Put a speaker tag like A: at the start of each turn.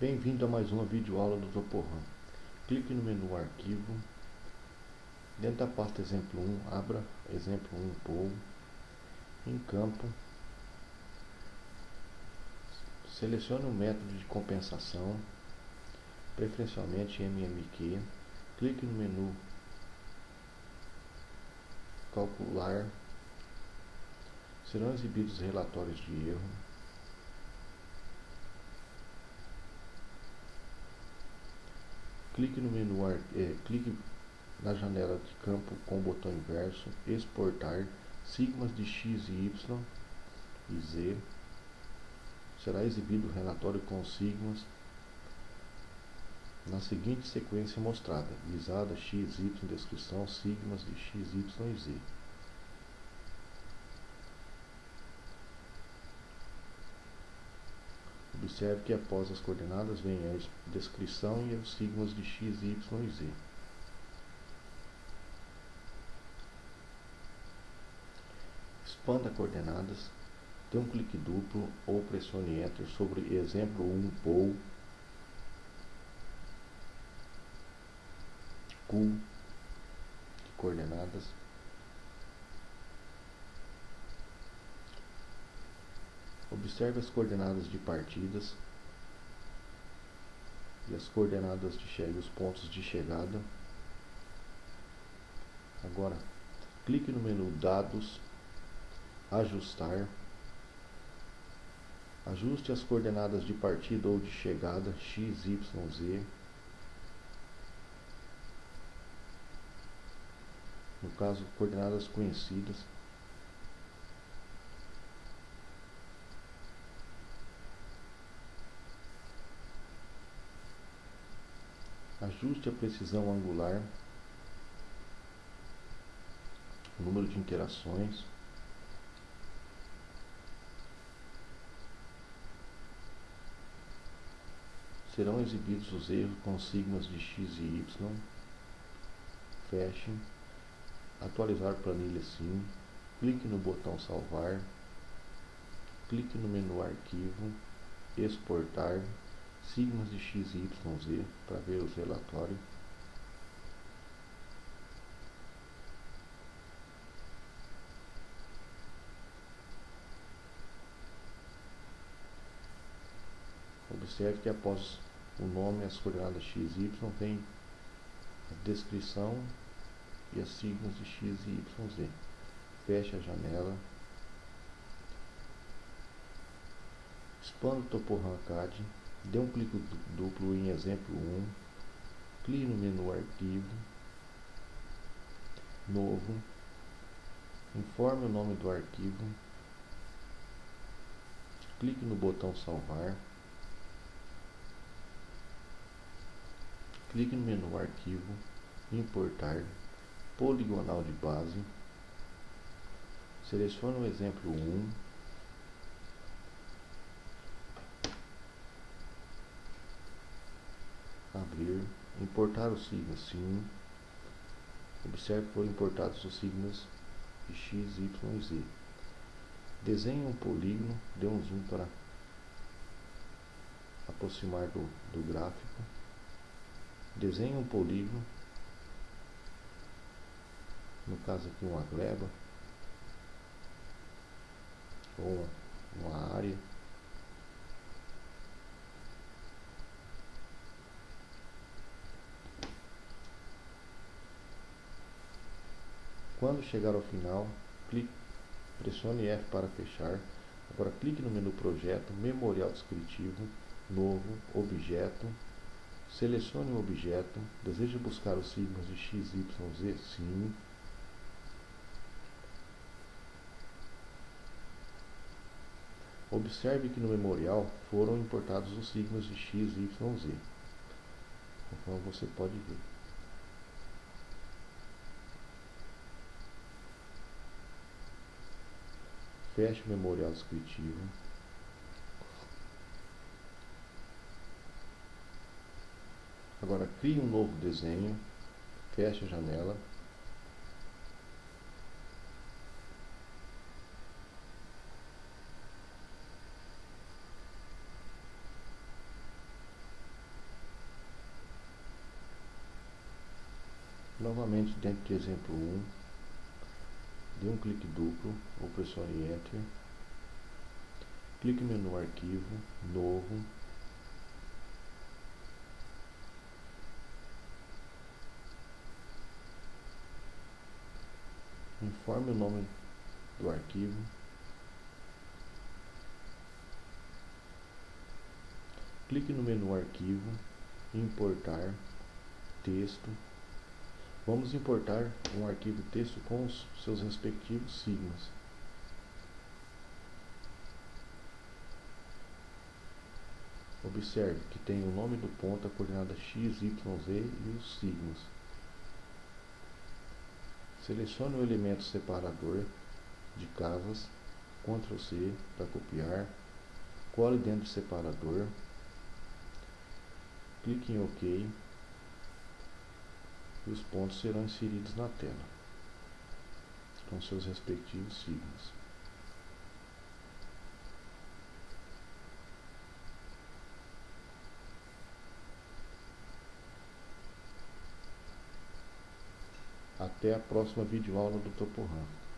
A: Bem-vindo a mais uma videoaula do Toporram. Clique no menu Arquivo. Dentro da pasta Exemplo 1, abra Exemplo 1 Pool. Em campo, selecione o método de compensação, preferencialmente MMQ. Clique no menu Calcular. Serão exibidos relatórios de erro. Clique no menu é, clique na janela de campo com o botão inverso, exportar sigmas de x e y e z. Será exibido o relatório com sigmas na seguinte sequência mostrada: visada x, y, descrição, sigmas de x, y e z. Observe que após as coordenadas vem a descrição e os sigmas de x, y e z. Expanda coordenadas, dê um clique duplo ou pressione Enter sobre exemplo 1 POU de coordenadas Observe as coordenadas de partidas e as coordenadas de chegada, os pontos de chegada. Agora, clique no menu Dados, Ajustar. Ajuste as coordenadas de partida ou de chegada x, y, z. No caso, coordenadas conhecidas. Ajuste a precisão angular, o número de interações. Serão exibidos os erros com sigmas de x e y. Feche. Atualizar planilha sim. Clique no botão salvar. Clique no menu arquivo. Exportar sigmas de x, y, z para ver os relatórios. Observe que após o nome as coordenadas x e y vem a descrição e as sigmas de x e y, z. Feche a janela. Expanda o Topo CAD Dê um clique duplo em exemplo 1, clique no menu arquivo, novo, informe o nome do arquivo, clique no botão salvar, clique no menu arquivo, importar, poligonal de base, selecione o exemplo 1, abrir, importar os signos sim. Observe que foram importados os signos de x, y e z. Desenhe um polígono, dê um zoom para aproximar do, do gráfico. Desenhe um polígono, no caso aqui uma gleba, ou uma, uma área. Quando chegar ao final, clique, pressione F para fechar. Agora clique no menu Projeto, Memorial Descritivo, Novo, Objeto. Selecione o objeto. Deseja buscar os signos de X, Y, Z? Sim. Observe que no memorial foram importados os signos de X, Y, Z. Então você pode ver. Feche o memorial descritivo. Agora crie um novo desenho, feche a janela. Novamente dentro de exemplo 1, dê um clique duplo ou pressione Enter. Clique no menu Arquivo, Novo. Informe o nome do arquivo. Clique no menu Arquivo, Importar, Texto. Vamos importar um arquivo texto com os seus respectivos sigmas. Observe que tem o nome do ponto, a coordenada x, y, z e os sigmas. Selecione o elemento separador de casas, Ctrl C para copiar, cole dentro do separador, clique em OK e os pontos serão inseridos na tela, com seus respectivos signos. Até a próxima videoaula do Toporam.